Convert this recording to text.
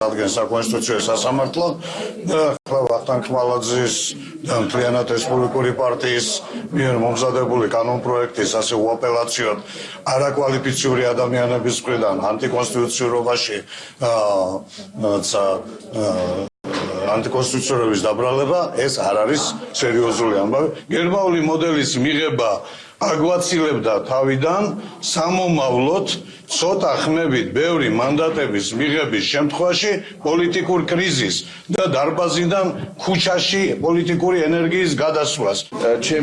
ადგენს საკონსტიტუციო სასამართლო და ახლა ვახტანგ ხმალაძის და მთლიანად რესპუბლიკური პარტიის მიერ მომზადებული კანონპროექტის ასე უაპელაციოდ არაკვალიფიციური ადამიანების მხრიდან ანტიკონსტიტუციურობაში აა ანტიკონსტიტუციურობის დაბრალება ეს არ არის სერიოზული ამბავი. გერმაული მოდელის მიღება აგვაცილებდა თავიდან სამომავლოდ ცოტა ხმებით ბევრი მანდატების მიღების შემთხვევაში პოლიტიკურ კრიზისს და დარბაზიდან ქუჩაში პოლიტიკური ენერგიის გადასვლას.